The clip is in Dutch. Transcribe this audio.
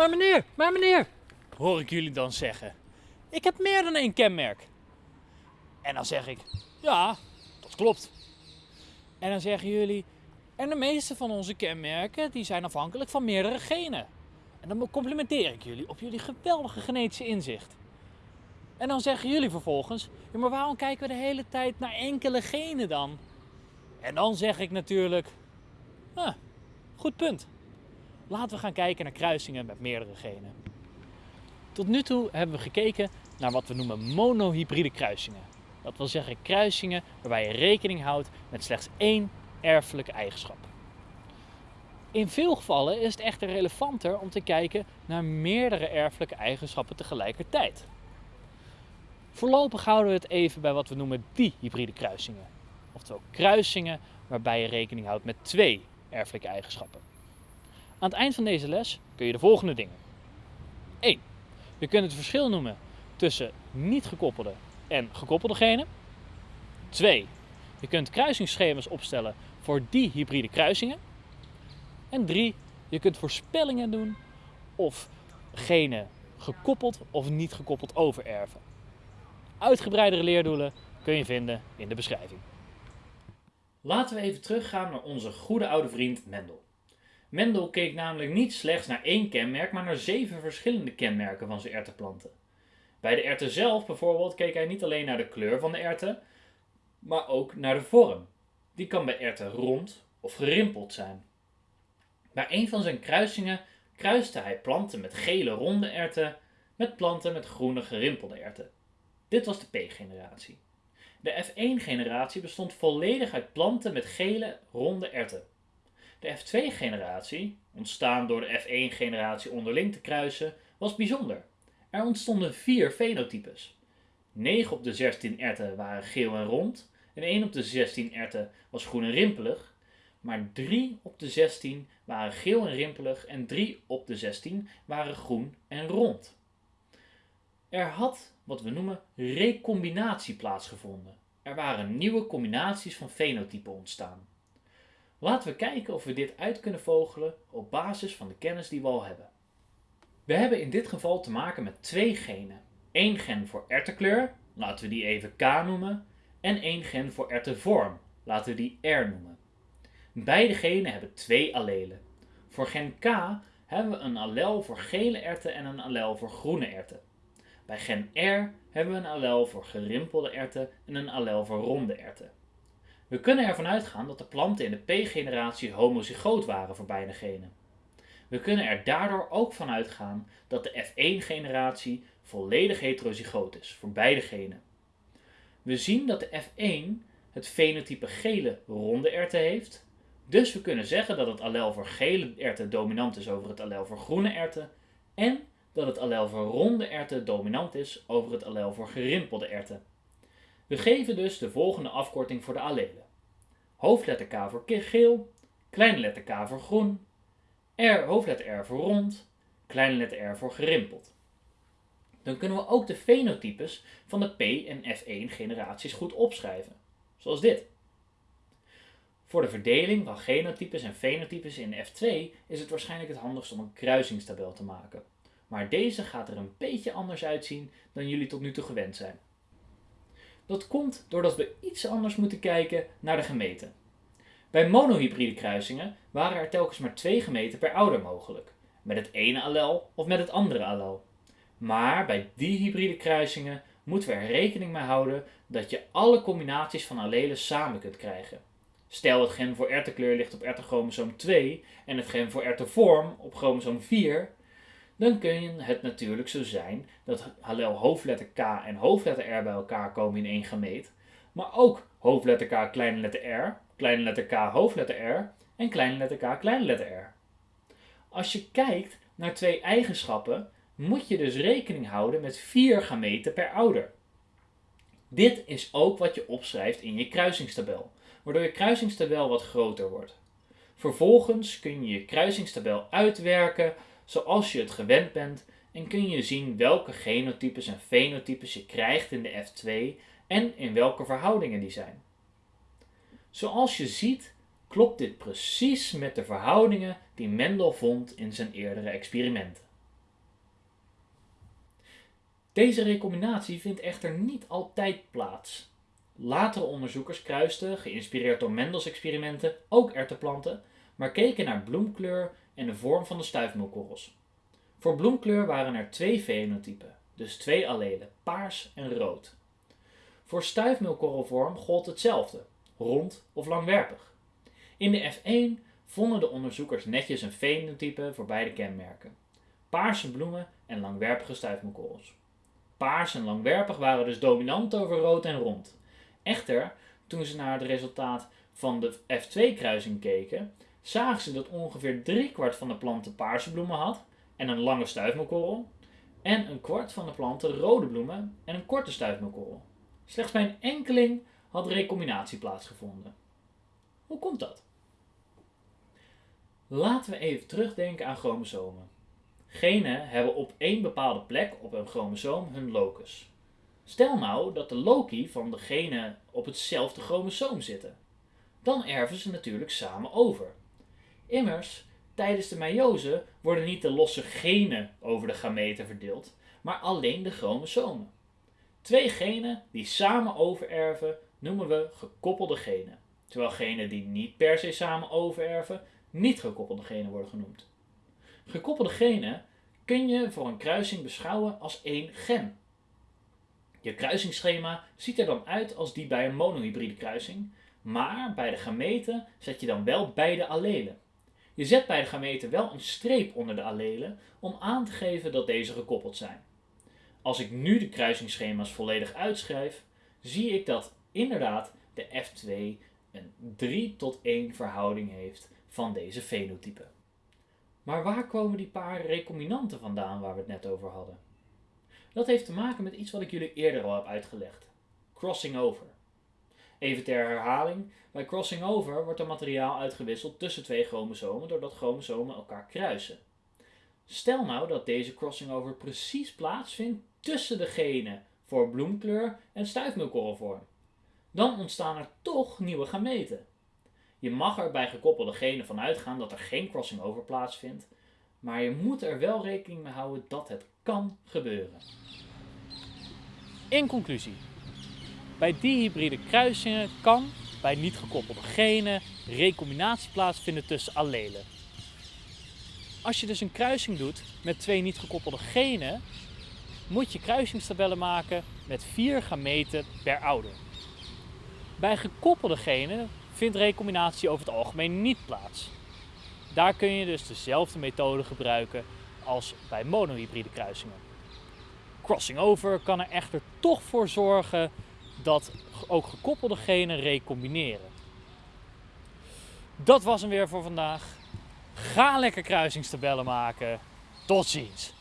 Maar meneer, maar meneer, hoor ik jullie dan zeggen. Ik heb meer dan één kenmerk. En dan zeg ik, ja, dat klopt. En dan zeggen jullie, en de meeste van onze kenmerken die zijn afhankelijk van meerdere genen. En dan complimenteer ik jullie op jullie geweldige genetische inzicht. En dan zeggen jullie vervolgens, ja, maar waarom kijken we de hele tijd naar enkele genen dan? En dan zeg ik natuurlijk, ah, goed punt. Laten we gaan kijken naar kruisingen met meerdere genen. Tot nu toe hebben we gekeken naar wat we noemen monohybride kruisingen. Dat wil zeggen kruisingen waarbij je rekening houdt met slechts één erfelijke eigenschap. In veel gevallen is het echter relevanter om te kijken naar meerdere erfelijke eigenschappen tegelijkertijd. Voorlopig houden we het even bij wat we noemen dihybride kruisingen. Oftewel kruisingen waarbij je rekening houdt met twee erfelijke eigenschappen. Aan het eind van deze les kun je de volgende dingen. 1. Je kunt het verschil noemen tussen niet gekoppelde en gekoppelde genen. 2. Je kunt kruisingsschema's opstellen voor die hybride kruisingen. En 3. Je kunt voorspellingen doen of genen gekoppeld of niet gekoppeld overerven. Uitgebreidere leerdoelen kun je vinden in de beschrijving. Laten we even teruggaan naar onze goede oude vriend Mendel. Mendel keek namelijk niet slechts naar één kenmerk, maar naar zeven verschillende kenmerken van zijn erwtenplanten. Bij de erwten zelf bijvoorbeeld keek hij niet alleen naar de kleur van de erwten, maar ook naar de vorm. Die kan bij erwten rond of gerimpeld zijn. Bij een van zijn kruisingen kruiste hij planten met gele ronde erwten met planten met groene gerimpelde erwten. Dit was de P-generatie. De F1-generatie bestond volledig uit planten met gele ronde erwten. De F2-generatie, ontstaan door de F1-generatie onderling te kruisen, was bijzonder. Er ontstonden vier fenotypes. 9 op de 16 erwten waren geel en rond en 1 op de 16 erwten was groen en rimpelig, maar 3 op de 16 waren geel en rimpelig en 3 op de 16 waren groen en rond. Er had wat we noemen recombinatie plaatsgevonden. Er waren nieuwe combinaties van fenotypen ontstaan. Laten we kijken of we dit uit kunnen vogelen op basis van de kennis die we al hebben. We hebben in dit geval te maken met twee genen. Eén gen voor erwtenkleur, laten we die even K noemen, en één gen voor erwtenvorm, laten we die R noemen. Beide genen hebben twee allelen. Voor gen K hebben we een allel voor gele erwten en een allel voor groene erwten. Bij gen R hebben we een allel voor gerimpelde erwten en een allel voor ronde erwten. We kunnen ervan uitgaan dat de planten in de P-generatie homozygoot waren voor beide genen. We kunnen er daardoor ook van uitgaan dat de F1-generatie volledig heterozygoot is voor beide genen. We zien dat de F1 het fenotype gele ronde erwten heeft, dus we kunnen zeggen dat het allel voor gele erwten dominant is over het allel voor groene erwten en dat het allel voor ronde erwten dominant is over het allel voor gerimpelde erwten. We geven dus de volgende afkorting voor de allelen. Hoofdletter K voor geel, kleine letter K voor groen, R, hoofdletter R voor rond, kleine letter R voor gerimpeld. Dan kunnen we ook de fenotypes van de P- en F1 generaties goed opschrijven, zoals dit. Voor de verdeling van genotypes en fenotypes in F2 is het waarschijnlijk het handigst om een kruisingstabel te maken. Maar deze gaat er een beetje anders uitzien dan jullie tot nu toe gewend zijn. Dat komt doordat we iets anders moeten kijken naar de gemeten. Bij monohybride kruisingen waren er telkens maar twee gemeten per ouder mogelijk, met het ene allel of met het andere allel. Maar bij dihybride kruisingen moeten we er rekening mee houden dat je alle combinaties van allelen samen kunt krijgen. Stel het gen voor erwtenkleur ligt op erwtenchromosoom 2 en het gen voor erwtenvorm op chromosoom 4, dan kun het natuurlijk zo zijn dat allel hoofdletter K en hoofdletter R bij elkaar komen in één gameet, maar ook hoofdletter K, kleine letter R, kleine letter K, hoofdletter R en kleine letter K, kleine letter R. Als je kijkt naar twee eigenschappen, moet je dus rekening houden met vier gameten per ouder. Dit is ook wat je opschrijft in je kruisingstabel, waardoor je kruisingstabel wat groter wordt. Vervolgens kun je je kruisingstabel uitwerken zoals je het gewend bent en kun je zien welke genotypes en fenotypes je krijgt in de F2 en in welke verhoudingen die zijn. Zoals je ziet klopt dit precies met de verhoudingen die Mendel vond in zijn eerdere experimenten. Deze recombinatie vindt echter niet altijd plaats. Latere onderzoekers kruisten, geïnspireerd door Mendels experimenten, ook erteplanten, maar keken naar bloemkleur en de vorm van de stuifmeelkorrels. Voor bloemkleur waren er twee fenotypen, dus twee allelen, paars en rood. Voor stuifmeelkorrelvorm gold hetzelfde, rond of langwerpig. In de F1 vonden de onderzoekers netjes een fenotype voor beide kenmerken. Paarse bloemen en langwerpige stuifmeelkorrels. Paars en langwerpig waren dus dominant over rood en rond. Echter, toen ze naar het resultaat van de F2-kruising keken, zagen ze dat ongeveer driekwart van de planten paarse bloemen had en een lange stuifmeelkorrel, en een kwart van de planten rode bloemen en een korte stuifmeelkorrel. Slechts bij een enkeling had recombinatie plaatsgevonden. Hoe komt dat? Laten we even terugdenken aan chromosomen. Genen hebben op één bepaalde plek op een chromosoom hun locus. Stel nou dat de loci van de genen op hetzelfde chromosoom zitten. Dan erven ze natuurlijk samen over. Immers, tijdens de meiose worden niet de losse genen over de gameten verdeeld, maar alleen de chromosomen. Twee genen die samen overerven noemen we gekoppelde genen, terwijl genen die niet per se samen overerven niet gekoppelde genen worden genoemd. Gekoppelde genen kun je voor een kruising beschouwen als één gen. Je kruisingsschema ziet er dan uit als die bij een monohybride kruising, maar bij de gameten zet je dan wel beide allelen. Je zet bij de gameten wel een streep onder de allelen om aan te geven dat deze gekoppeld zijn. Als ik nu de kruisingsschema's volledig uitschrijf, zie ik dat inderdaad de F2 een 3 tot 1 verhouding heeft van deze fenotypen. Maar waar komen die paar recombinanten vandaan waar we het net over hadden? Dat heeft te maken met iets wat ik jullie eerder al heb uitgelegd. Crossing over. Even ter herhaling, bij crossing over wordt er materiaal uitgewisseld tussen twee chromosomen doordat chromosomen elkaar kruisen. Stel nou dat deze crossing over precies plaatsvindt tussen de genen voor bloemkleur en stuifmeelkorrelvorm. Dan ontstaan er toch nieuwe gameten. Je mag er bij gekoppelde genen van uitgaan dat er geen crossing over plaatsvindt, maar je moet er wel rekening mee houden dat het kan gebeuren. In conclusie. Bij dihybride kruisingen kan bij niet gekoppelde genen recombinatie plaatsvinden tussen allelen. Als je dus een kruising doet met twee niet gekoppelde genen, moet je kruisingstabellen maken met vier gameten per ouder. Bij gekoppelde genen vindt recombinatie over het algemeen niet plaats. Daar kun je dus dezelfde methode gebruiken als bij monohybride kruisingen. Crossing over kan er echter toch voor zorgen dat ook gekoppelde genen recombineren. Dat was hem weer voor vandaag. Ga lekker kruisingstabellen maken. Tot ziens!